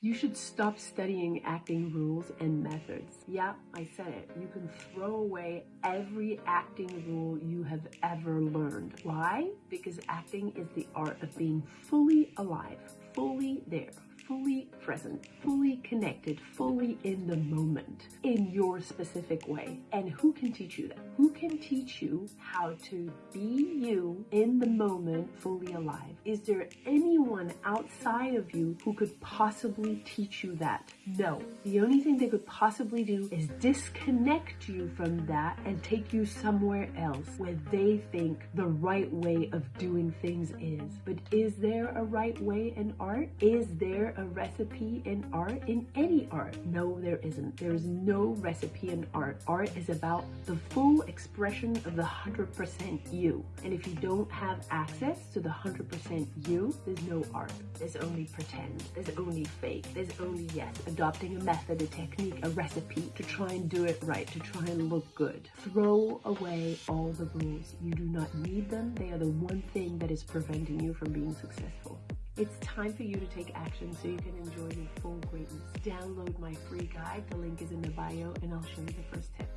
You should stop studying acting rules and methods. Yeah, I said it. You can throw away every acting rule you have ever learned. Why? Because acting is the art of being fully alive, fully there fully present, fully connected, fully in the moment in your specific way. And who can teach you that? Who can teach you how to be you in the moment, fully alive? Is there anyone outside of you who could possibly teach you that? No. The only thing they could possibly do is disconnect you from that and take you somewhere else where they think the right way of doing things is. But is there a right way in art? Is there a recipe in art, in any art. No, there isn't. There is no recipe in art. Art is about the full expression of the 100% you. And if you don't have access to the 100% you, there's no art. There's only pretend. There's only fake. There's only, yes, adopting a method, a technique, a recipe to try and do it right, to try and look good. Throw away all the rules. You do not need them. They are the one thing that is preventing you from being successful. It's time for you to take action so you can enjoy your full greatness. Download my free guide. The link is in the bio and I'll show you the first tip.